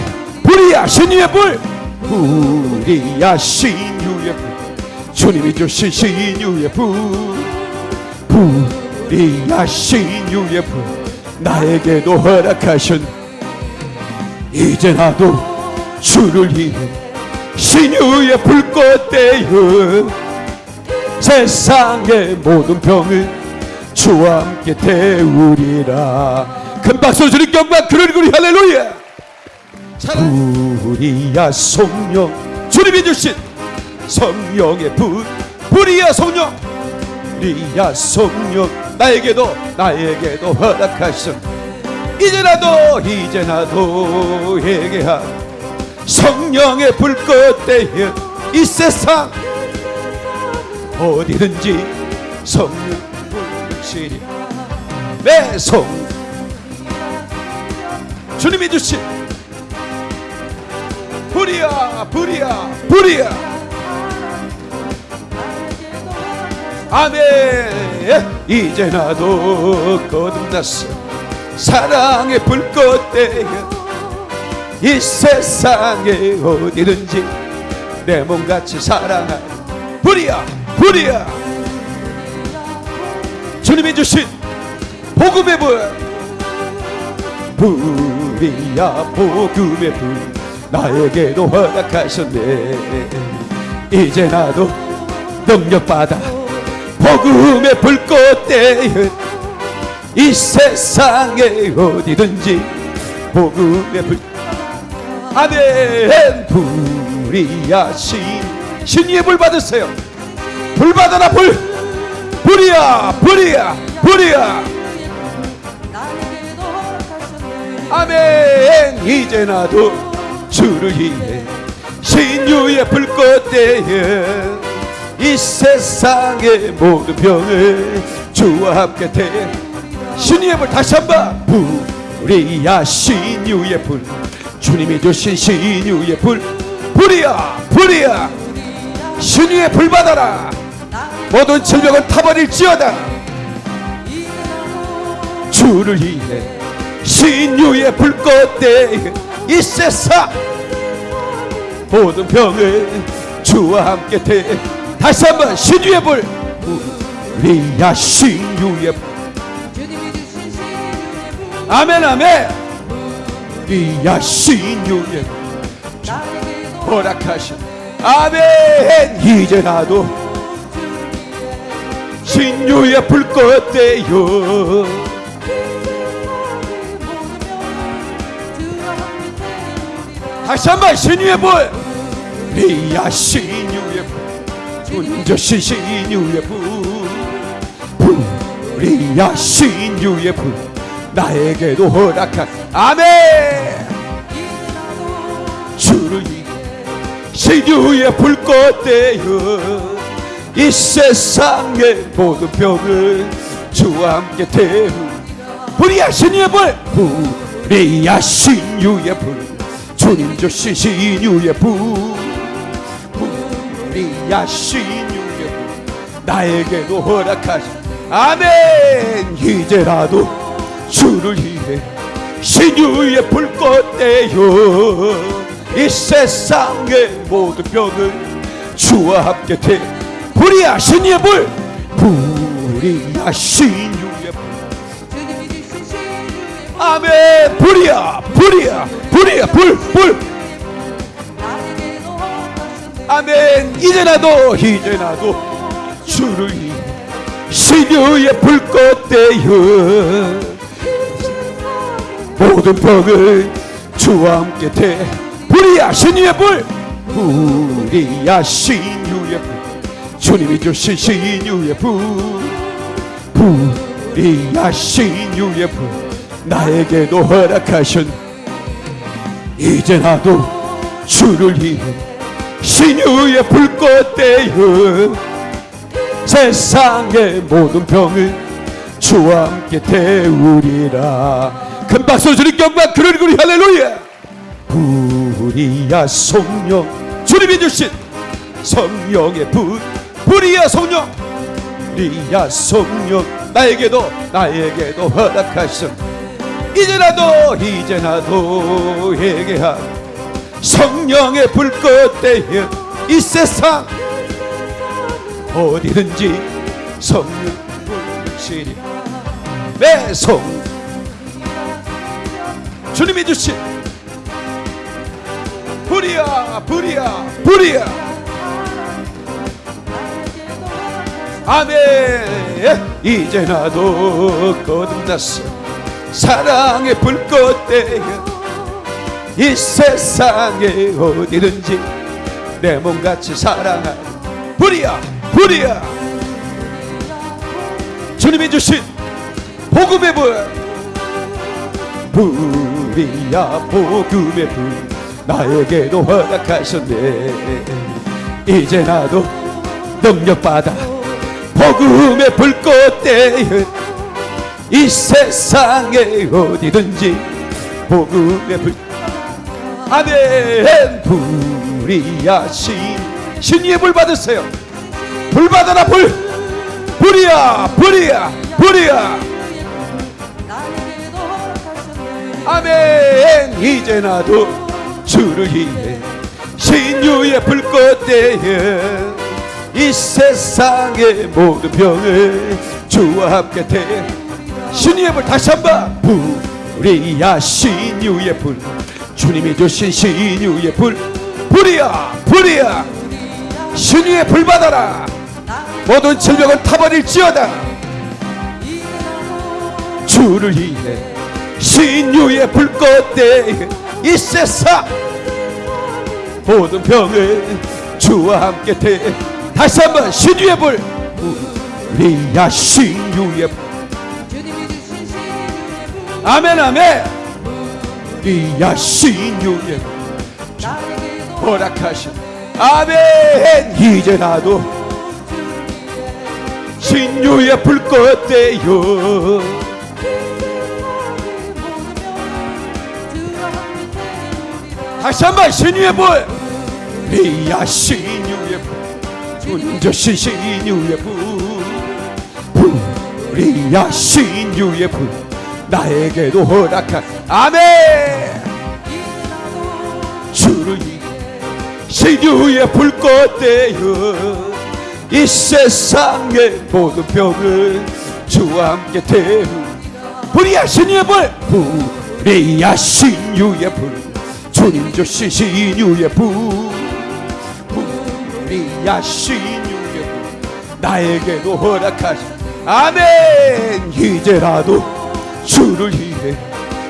불이야 신유의 불 불이야 신유의 불 주님이 주신 신유의 불 불이야 신유의 불 나에게도 허락하신 이제 나도 주를 위해 신유의 불꽃 대여 세상의 모든 병을 주와 함께 태우리라 큰 박수 주님께 영광 그러리 그리 할렐루야. 불이야 성령. 주님이 주신 성령의 불 불이야 성령. 불이야 성령. 나에게도 나에게도 허락하신 이제 나도 이제 나도 얘기한 성령의 불꽃 대여 이 세상 어디든지 성령 불시리 내성 주님이 주신 불이야 불이야 불이야. 아멘. 이제 나도 거듭났어. 사랑의 불꽃 대여 이 세상에 어디든지 내 몸같이 사랑하는 불이야 불이야. 주님이 주신 복음의 불. 불 이야 복음의 불. 나에게도 허락하셨네. 이제 나도 능력받아 복음의 불꽃 대여 이 세상에 어디든지 복음의 불. 아멘. 불이야 신 신의 불 받으세요. 불 받아라 불. 불이야 불이야 불이야 아멘. 이제 나도 주를 위해 신유의 불꽃 대여 이 세상의 모든 병을 주와 함께 대. 신유의 불 다시 한번. 불이야 신유의 불. 주님이 주신 신유의 불. 불이야 불이야. 신유의 불 받아라. 모든 질병은 타버릴지어다. 주를 위해 신유의 불꽃 대 이 세상 모든 병을 주와 함께 대. 다시 한번 신유의 불. 우리야 신유의 불. 아멘 아멘. 우리야 신유의 불. 허락하신 아멘. 이제 나도 신유의 불꽃 대요 다시 한번 신유의 불. 리야 신유의 불. 주님 주신 신유의 불. 불이야 신유의 불. 나에게도 허락한. 아멘. 주를 신유의 불꽃 대여 이 세상의 모든 병을 주와 함께 태우. 불이야 신유의 불. 불이야 신유의 불 주님 주신 신유의 불 불이야 신유의 불 나에게도 허락하신 아멘. 이제라도 주를 위해 신유의 불꽃 대여 이 세상의 모든 병을 주와 함께 태 불이야 신유의 불 불이야 신유 아멘 불이야 불이야 불이야 불불. 아멘. 이제 나도 이제 나도 주를 신유의 불꽃 대여 모든 병을 주와 함께 대. 불이야 신유의 불. 불이야 신유의 불. 주님이 주신 신유의 불. 불이야 신유의 불 나에게도 허락하신 이제 나도 주를 위해 신유의 불꽃 되어 세상의 모든 병을 주와 함께 태우리라. 큰 박수 주님 경박 그러리 그리. 할렐루야. 불이야 성령 주님이 주신 성령의 불 불이야 성령 리야 성령 나에게도 나에게도 허락하신 이제라도 이제라도 회개한 성령의 불꽃 대여 이 세상 어디든지 성령 불시리 매성 주님이 주신 불이야 불이야 불이야. 아멘. 이제 나도 거듭났어 사랑의 불꽃 대여 이 세상에 어디든지 내 몸같이 사랑하는 불이야 불이야. 주님이 주신 복음의 불 불이야 복음의 불. 나에게도 허락하셨네. 이제 나도 능력받아 복음의 불꽃 대여 이 세상에 어디든지 복음의 불. 아멘 불이야 신 신의 불 받으세요. 불 받아라 불. 불이야 불이야 불이야. 아멘. 이제 나도 주를 위해 신유의 불꽃 대여 이 세상의 모든 병을 주와 함께 대 신유의 불 다시 한번. 불이야 신유의 불. 주님이 주신 신유의 불. 불이야 불이야. 신유의 불 받아라. 모든 질병을 타버릴지어다. 주를 위해 신유의 불꽃 대이 세상. 모든 병을 주와 함께 대. 다시 한번 신유의 불. 우리야 신유의 불 아멘 아멘. 우리야 불 나에게도 허락하신 아멘. 이제 나도 신유의 불꽃 대요. 다시 한번 신유의 불. 리야 신유의 불. 운저신 신유의 불. 리야 신유의 불 나에게도 허락한 아멘. 주를 신유의 불꽃 되어 이 세상의 모든 병을 주와 함께 태우. 불이야 신유의 불 불이야 신유의 불 주님 주신 신유의 불 불이야 신유의 불 나에게도 허락하신 아멘. 이제라도 주를 위해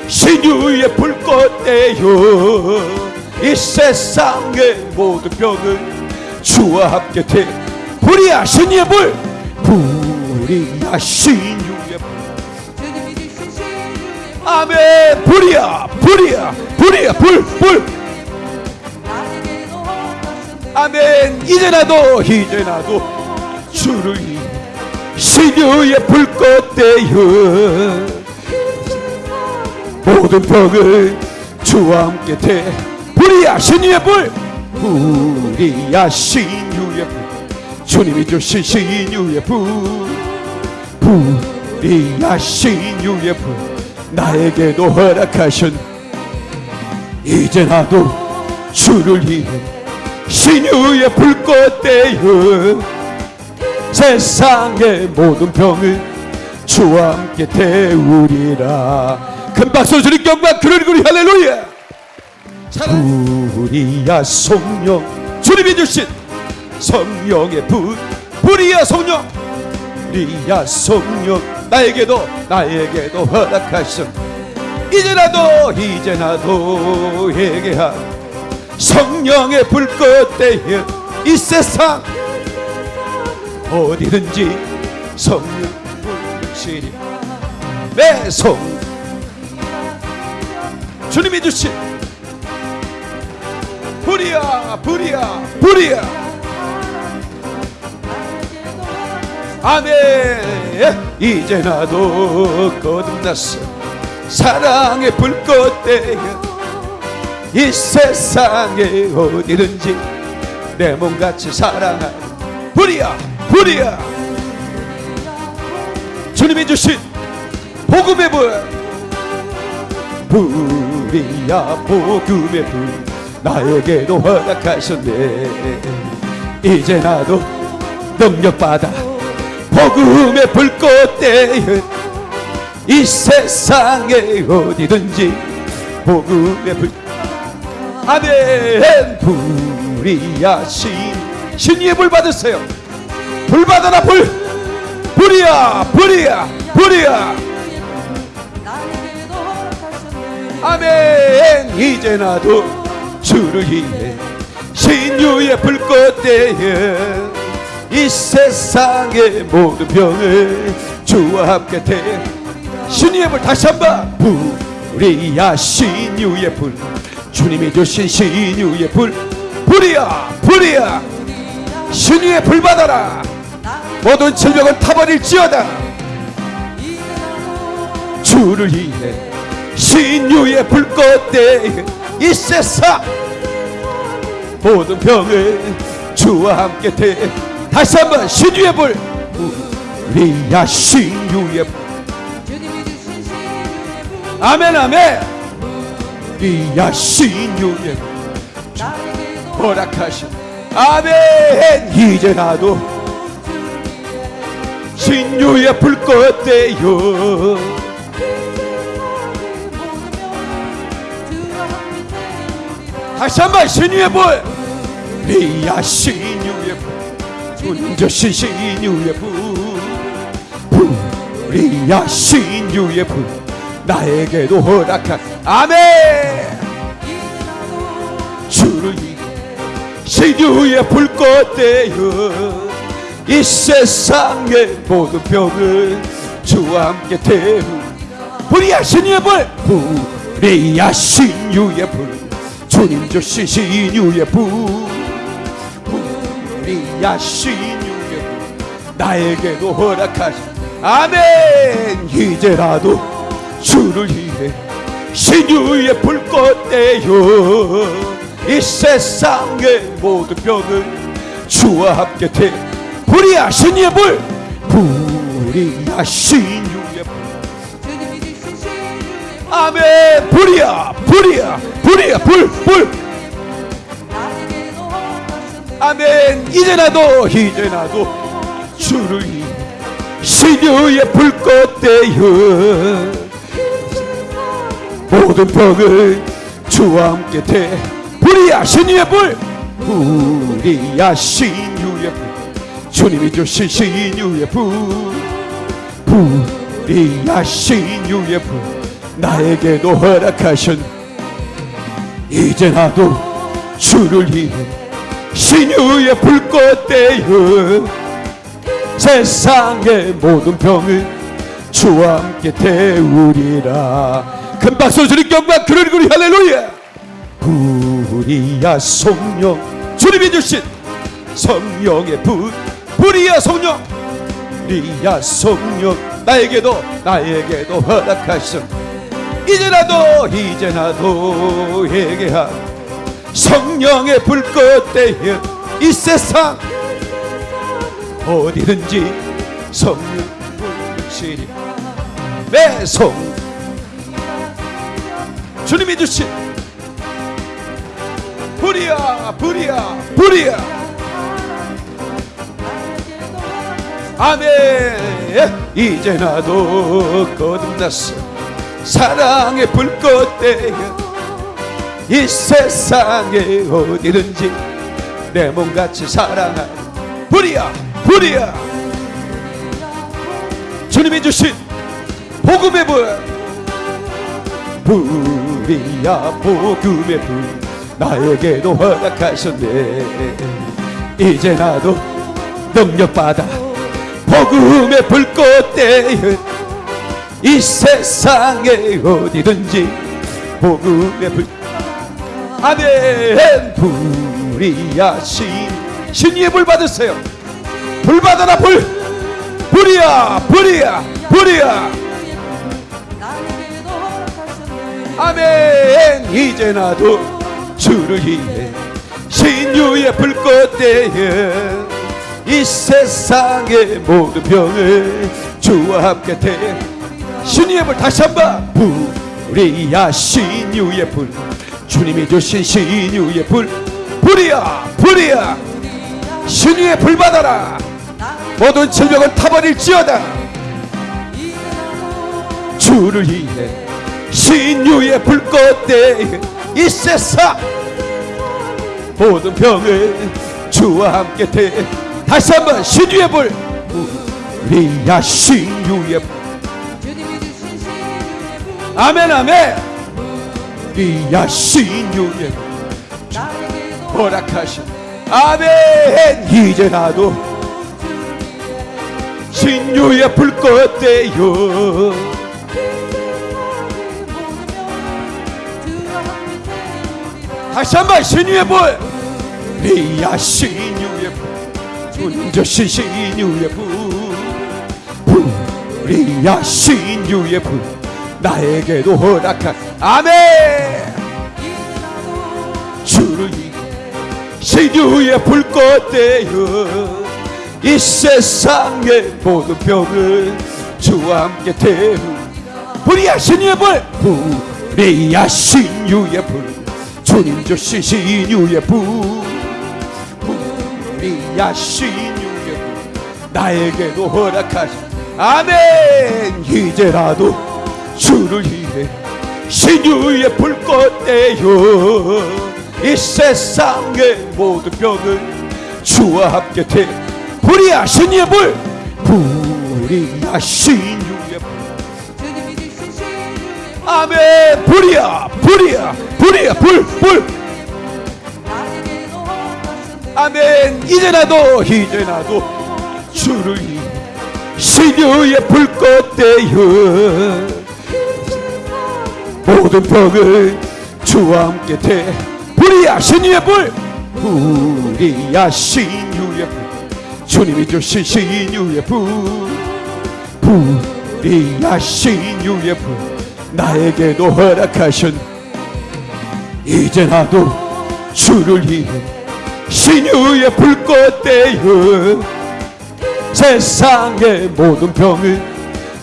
신유의 불꽃 되어 이 세상의 모든 병을 주와 함께 태 불이야 신유의 불 불이야 신유의 불 아멘. 불이야 불이야 불이야 불불. 아멘. 이제 나도 이제 나도 주를 위해 신유의 불꽃 되어 모든 병을 주와 함께 대. 불이야 신유의 불. 불이야 신유의 불. 주님이 주신 신유의 불. 불이야 신유의 불. 나에게도 허락하신 이제 나도 주를 위해 신유의 불꽃 되어 세상의 모든 병을 주와 함께 태우리라 큰 박수 주님 경박 그러리 그리 할렐루야. 불이야 성령. 주님이 주신 성령의 불 불이야 성령. 불이야 성령. 나에게도 나에게도 허락하신 이제라도 이제나도 회개한 성령의 불꽃 대여 이 세상 어디든지 성령 불시리. 매성 주님이 주신 불이야 불이야 불이야. 아멘. 이제 나도 거듭났어. 사랑의 불꽃 대여 이 세상에 어디든지 내 몸같이 사랑하는 불이야 불이야. 주님이 주신 복음의 불 불 이야 복음의 불. 나에게도 허락하셨네. 이제 나도 능력받아 복음의 불꽃 대여 이 세상에 어디든지 복음의 불. 아멘. 불이야 신 신의 불 받으세요. 불 받아라 불. 불이야 불이야 불이야 아멘. 이제 나도 주를 위해 신유의 불꽃 대에 이 세상의 모든 병을 주와 함께 대. 신유의 불 다시 한번. 불이야 신유의 불. 주님이 주신 신유의 불. 불이야 불이야. 신유의 불 받아라. 모든 질병은 타버릴지어다. 주를 위해 신유의 불꽃 대에 이 세상 모든 병을 주와 함께 대. 다시 한번 신유의 불. 우리야 신유의 불. 아멘 아멘. 우리야 신유의 불. 허락하신 아멘. 이제 나도 신유의 불꽃 대요 다시 한번 신유의 불 리야 신유의 불 운저신 신유의 불 불이야 신유의 불 나에게도 허락한. 아멘. 주를 신유의 불꽃 대여 이 세상의 모든 병을 주와 함께 태우. 불이야 신유의 불 불이야 신유의 불 주님 주신 신유의 불 불이야 신유의 불 나에게도 허락하신 아멘. 이제라도 주를 위해 신유의 불꽃 대여 이 세상의 모든 병을 주와 함께 태 불이야 신유의 불 불이야 신유 아멘. 불이야 불이야 불이야. 불불. 아멘. 이제 나도 이제 나도 주를 신유의 불꽃 대여. 모든 병을 주와 함께 대. 불이야 신유의 불. 불이야 신유의 불. 주님이 주신 신유의 불. 불이야 신유의 불 나에게도 허락하신 이제 나도 주를 위해 신유의 불꽃 대여 세상의 모든 병을 주와 함께 태우리라. 큰 박수 주님 경박 그러리 그리 할렐루야. 불이야 성령 주님이 주신 성령의 불 불이야 성령. 불이야 성령 나에게도 나에게도 허락하신 이제 나도 이제 나도 회개한 성령의 불꽃 대여 이 세상 어디든지 성령 불치리 매성 주님이 주신 불이야 불이야 불이야. 아멘. 이제 나도 거듭났어 사랑의 불꽃 대여 이 세상에 어디든지 내 몸같이 사랑하는 불이야 불이야. 주님이 주신 복음의 불. 불이야 복음의 불. 나에게도 허락하셨네. 이제 나도 능력받아 복음의 불꽃 대여 이 세상에 어디든지 복음의 불 아멘. 불이야 신 신위의 불 받으세요. 불 받아라 불. 불이야 불이야 불이야. 아멘. 이제 나도 주를 위해 신유의 불꽃대에 이 세상의 모든 병을 주와 함께 대 신유의 불 다시 한번. 불이야 신유의 불. 주님이 주신 신유의 불. 불이야 불이야. 신유의 불 받아라. 모든 질병은 타버릴지어다. 주를 위해 신유의 불꽃대 이 세상 모든 병을 주와 함께 대. 다시 한번 신유의 불. 우리야 신유의 불 아멘 아멘. 불 나에게도 허락하신. 아멘. 이제 나도 신유의 불꽃대요. 다시 한번 신유의 불. 리야 신유의 불. 주신 신유의 불. 리야 신유의 불 나에게도 허락한 아멘. 주를 신유의 불꽃대요 이 세상의 모든 병을 주와 함께 태우. 불이야 신유의 불 불이야 신유의 불 주님 주신 신유의 불 불이야 신유의 불 나에게도 허락하신 아멘. 이제라도 주를 위해 신유의 불꽃대요. 이 세상의 모든 병을 주와 함께 태 불이야 신유의 불 불이야 신유의 불 아멘. 불이야 불이야 불이야 불불. 아멘. 이제 나도 이제 나도 주를 위해 신유의 불꽃대요 모든 병을 주와 함께 대. 불이야 신유의 불 불이야 신유의 불 주님이 주신 신유의 불 불이야 신유의 불 나에게도 허락하신 이제 나도 주를 위해 신유의 불꽃대요 세상의 모든 병을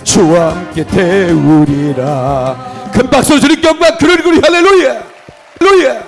주와 함께 태우리라 큰 박수 주님 경박 그러리 그리 할렐루야. 할렐루야